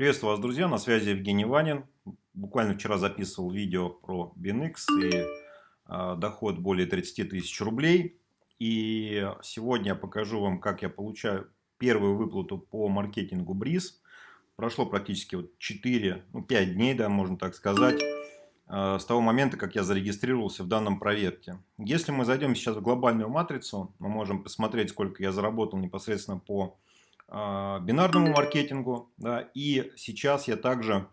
Приветствую вас, друзья, на связи Евгений Ванин. Буквально вчера записывал видео про BNX и э, доход более 30 тысяч рублей. И сегодня я покажу вам, как я получаю первую выплату по маркетингу Бриз. Прошло практически вот 4, ну 5 дней, да, можно так сказать, э, с того момента, как я зарегистрировался в данном проекте. Если мы зайдем сейчас в глобальную матрицу, мы можем посмотреть, сколько я заработал непосредственно по бинарному маркетингу. Да, и сейчас я также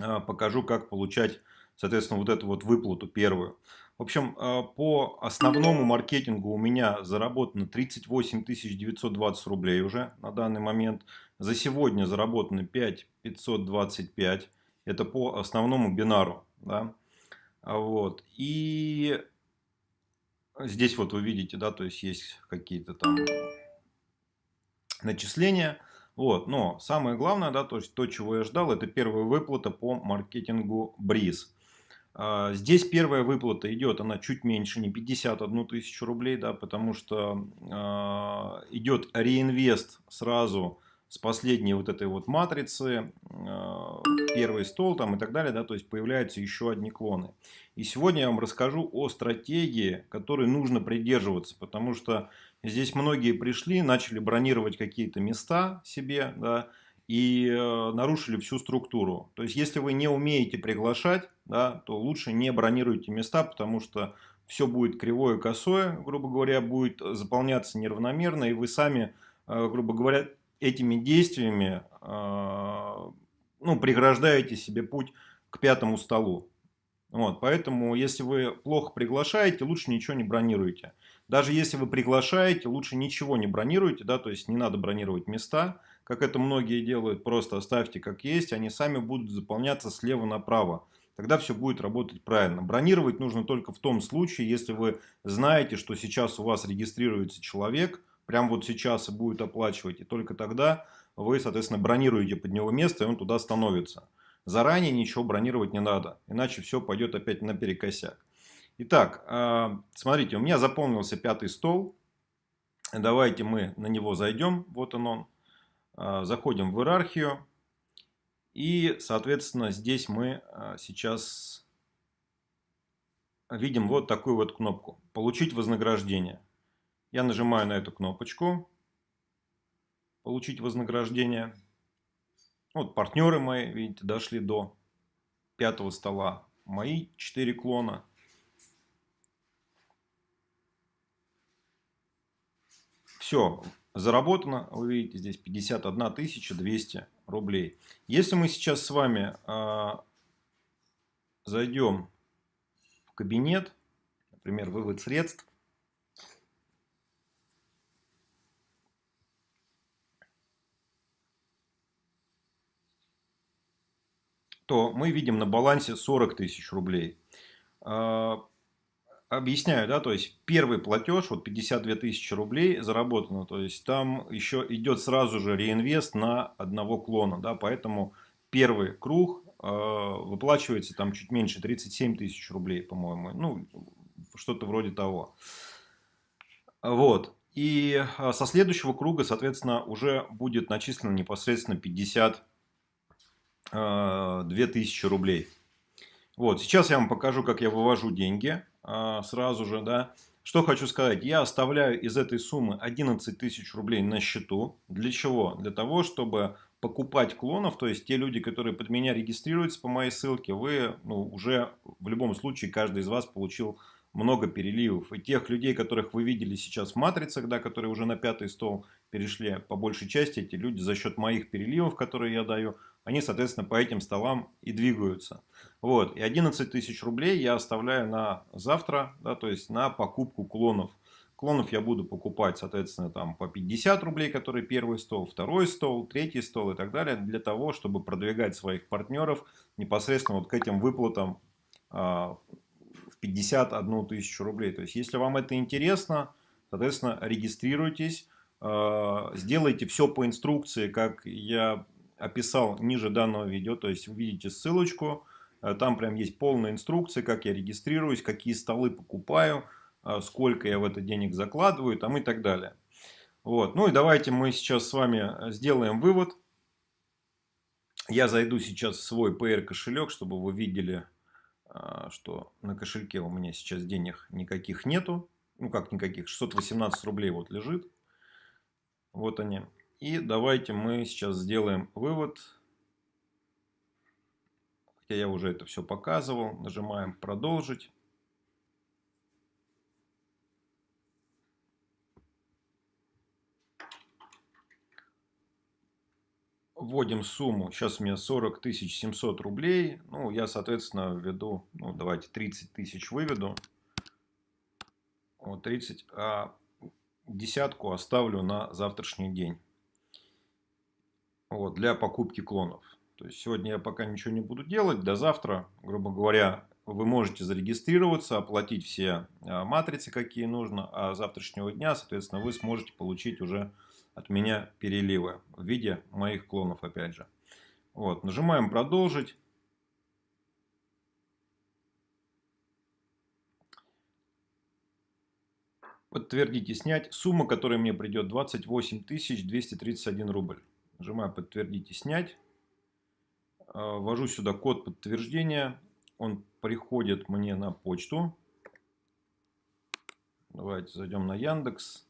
а, покажу, как получать, соответственно, вот эту вот выплату первую. В общем, а, по основному маркетингу у меня заработано 38 920 рублей уже на данный момент. За сегодня заработано 5 525. Это по основному бинару. Да? Вот. И здесь вот вы видите, да, то есть есть какие-то там начисления. Вот. Но самое главное, да, то, есть то, чего я ждал, это первая выплата по маркетингу Бриз. А, здесь первая выплата идет, она чуть меньше, не 51 тысячу рублей, да, потому что э, идет реинвест сразу с последней вот этой вот матрицы, э, первый стол там и так далее, да, то есть появляются еще одни клоны. И сегодня я вам расскажу о стратегии, которой нужно придерживаться, потому что здесь многие пришли, начали бронировать какие-то места себе, да, и э, нарушили всю структуру. То есть, если вы не умеете приглашать, да, то лучше не бронируйте места, потому что все будет кривое, косое, грубо говоря, будет заполняться неравномерно, и вы сами, э, грубо говоря, этими действиями э, ну, преграждаете себе путь к пятому столу. Вот, поэтому, если вы плохо приглашаете, лучше ничего не бронируйте. Даже если вы приглашаете, лучше ничего не бронируйте, да, то есть не надо бронировать места, как это многие делают, просто оставьте как есть, они сами будут заполняться слева направо. Тогда все будет работать правильно. Бронировать нужно только в том случае, если вы знаете, что сейчас у вас регистрируется человек, прям вот сейчас и будет оплачивать, и только тогда вы, соответственно, бронируете под него место, и он туда становится. Заранее ничего бронировать не надо, иначе все пойдет опять наперекосяк. Итак, а, смотрите, у меня заполнился пятый стол. Давайте мы на него зайдем. Вот он он. А, заходим в иерархию. И, соответственно, здесь мы а, сейчас видим вот такую вот кнопку. Получить вознаграждение. Я нажимаю на эту кнопочку. Получить вознаграждение. Вот партнеры мои, видите, дошли до пятого стола. Мои четыре клона. Все, заработано, вы видите, здесь 51 200 рублей. Если мы сейчас с вами э, зайдем в кабинет, например, вывод средств, то мы видим на балансе 40 тысяч рублей. А, объясняю, да, то есть первый платеж, вот 52 тысячи рублей заработано, то есть там еще идет сразу же реинвест на одного клона, да, поэтому первый круг э, выплачивается там чуть меньше, 37 тысяч рублей, по-моему, ну, что-то вроде того. Вот, и со следующего круга, соответственно, уже будет начислено непосредственно 50 2000 э, рублей. Вот, сейчас я вам покажу, как я вывожу деньги э, сразу же, да. Что хочу сказать, я оставляю из этой суммы 11 тысяч рублей на счету. Для чего? Для того, чтобы покупать клонов, то есть те люди, которые под меня регистрируются по моей ссылке, вы ну, уже в любом случае, каждый из вас получил много переливов. И тех людей, которых вы видели сейчас в матрицах, да, которые уже на пятый стол перешли, по большей части эти люди за счет моих переливов, которые я даю, они, соответственно, по этим столам и двигаются. Вот. И 11 тысяч рублей я оставляю на завтра, да, то есть на покупку клонов. Клонов я буду покупать, соответственно, там по 50 рублей, который первый стол, второй стол, третий стол и так далее, для того, чтобы продвигать своих партнеров непосредственно вот к этим выплатам а, в 51 тысячу рублей. То есть, если вам это интересно, соответственно, регистрируйтесь, а, сделайте все по инструкции, как я описал ниже данного видео, то есть увидите ссылочку, э, там прям есть полная инструкция, как я регистрируюсь, какие столы покупаю, э, сколько я в это денег закладываю там и так далее. Вот. Ну и давайте мы сейчас с вами сделаем вывод. Я зайду сейчас в свой PR кошелек, чтобы вы видели, что на кошельке у меня сейчас денег никаких нету. Ну как никаких, 618 рублей вот лежит. Вот они. И давайте мы сейчас сделаем вывод. Хотя я уже это все показывал. Нажимаем продолжить. вводим сумму, сейчас у меня 40 700 рублей, ну, я, соответственно, введу, ну, давайте 30 тысяч выведу, вот 30, а десятку оставлю на завтрашний день, вот, для покупки клонов. То есть, сегодня я пока ничего не буду делать, до завтра, грубо говоря, вы можете зарегистрироваться, оплатить все а, матрицы, какие нужно, а завтрашнего дня, соответственно, вы сможете получить уже от меня переливы в виде моих клонов опять же. Вот, нажимаем продолжить. Подтвердить и снять. Сумма, которая мне придет 28 231 рубль. Нажимаю подтвердить и снять. А, ввожу сюда код подтверждения. Он приходит мне на почту. Давайте зайдем на Яндекс.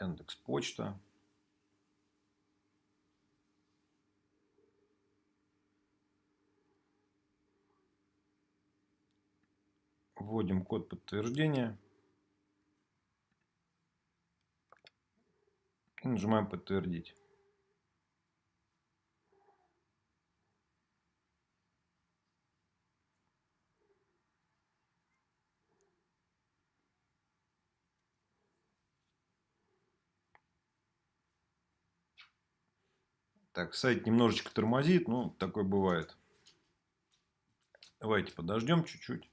Яндекс Почта. Вводим код подтверждения. Нажимаем подтвердить. Так, сайт немножечко тормозит, ну, такое бывает. Давайте подождем чуть-чуть.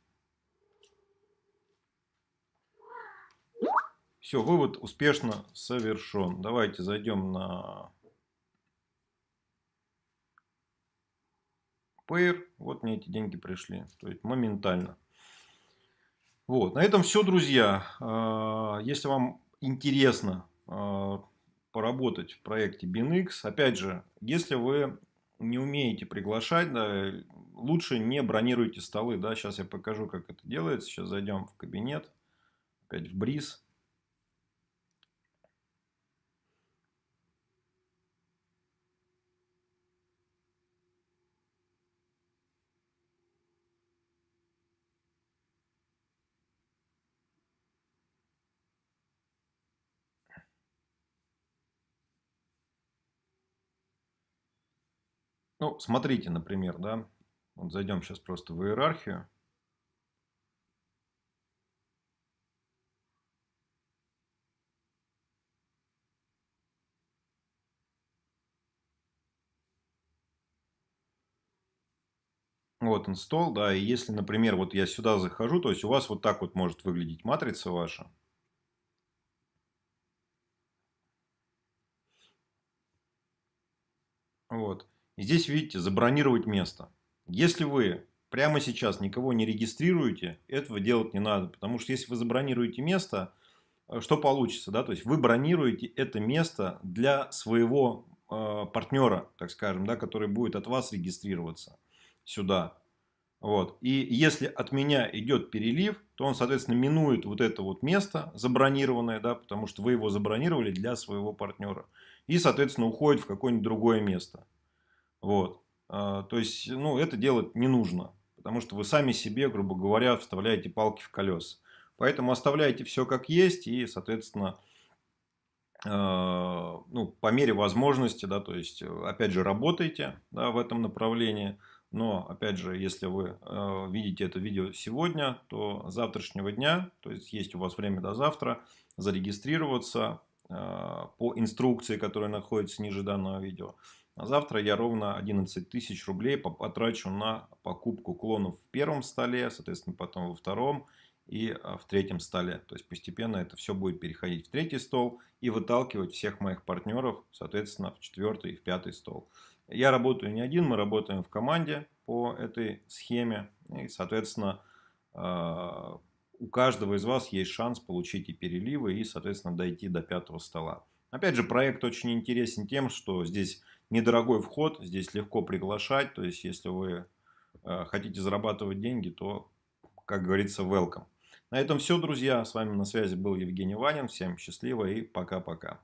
Все, вывод успешно совершен. Давайте зайдем на Payer. Вот мне эти деньги пришли. То есть моментально. Вот, на этом все, друзья. А, если вам интересно а, поработать в проекте BinX. Опять же, если вы не умеете приглашать, да, лучше не бронируйте столы. Да. Сейчас я покажу, как это делается. Сейчас зайдем в кабинет, опять в бриз. Ну, смотрите, например, да, вот зайдем сейчас просто в иерархию. Вот install, да, и если, например, вот я сюда захожу, то есть у вас вот так вот может выглядеть матрица ваша. Вот. И здесь, видите, забронировать место. Если вы прямо сейчас никого не регистрируете, этого делать не надо. Потому что если вы забронируете место, э, что получится? Да? То есть вы бронируете это место для своего э, партнера, так скажем, да, который будет от вас регистрироваться сюда. Вот. И если от меня идет перелив, то он, соответственно, минует вот это вот место забронированное, да, потому что вы его забронировали для своего партнера. И, соответственно, уходит в какое-нибудь другое место. Вот. А, то есть, ну, это делать не нужно. Потому что вы сами себе, грубо говоря, вставляете палки в колеса. Поэтому оставляйте все как есть и, соответственно, а, ну, по мере возможности, да, то есть, опять же, работайте да, в этом направлении. Но, опять же, если вы э, видите это видео сегодня, то завтрашнего дня, то есть есть у вас время до завтра, зарегистрироваться э, по инструкции, которая находится ниже данного видео. А завтра я ровно 11 тысяч рублей потрачу на покупку клонов в первом столе, соответственно, потом во втором и а, в третьем столе. То есть постепенно это все будет переходить в третий стол и выталкивать всех моих партнеров, соответственно, в четвертый и в пятый стол. Я работаю не один, мы работаем в команде по этой схеме. И, соответственно, а, у каждого из вас есть шанс получить и переливы, и, соответственно, дойти до пятого стола. Опять же, проект очень интересен тем, что здесь недорогой вход, здесь легко приглашать. То есть, если вы э, хотите зарабатывать деньги, то, как говорится, welcome. На этом все, друзья. С вами на связи был Евгений Ванин. Всем счастливо и пока-пока.